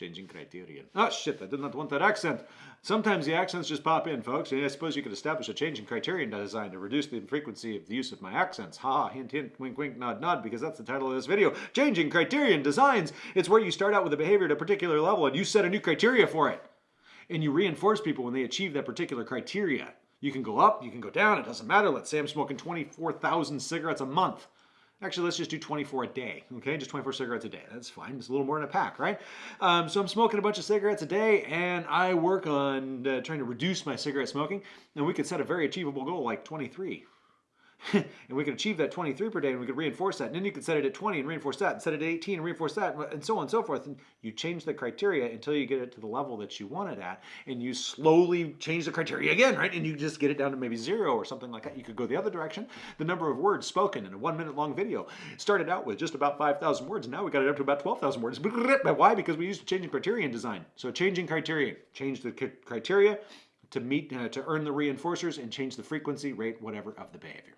Changing criterion. Oh ah, shit, I did not want that accent. Sometimes the accents just pop in, folks. And I suppose you could establish a changing criterion design to reduce the frequency of the use of my accents. Ha ha, hint hint, wink wink, nod nod, because that's the title of this video. Changing criterion designs. It's where you start out with a behavior at a particular level and you set a new criteria for it. And you reinforce people when they achieve that particular criteria. You can go up, you can go down, it doesn't matter. Let's say I'm smoking 24,000 cigarettes a month. Actually, let's just do 24 a day, okay? Just 24 cigarettes a day. That's fine. It's a little more in a pack, right? Um, so I'm smoking a bunch of cigarettes a day, and I work on uh, trying to reduce my cigarette smoking, and we could set a very achievable goal like 23. and we could achieve that 23 per day and we could reinforce that. And then you could set it at 20 and reinforce that, and set it at 18 and reinforce that, and so on and so forth. And you change the criteria until you get it to the level that you want it at. And you slowly change the criteria again, right? And you just get it down to maybe zero or something like that. You could go the other direction. The number of words spoken in a one minute long video started out with just about 5,000 words. And now we got it up to about 12,000 words. Why? Because we used changing criterion design. So changing criteria, change the criteria to meet, uh, to earn the reinforcers and change the frequency, rate, whatever of the behavior.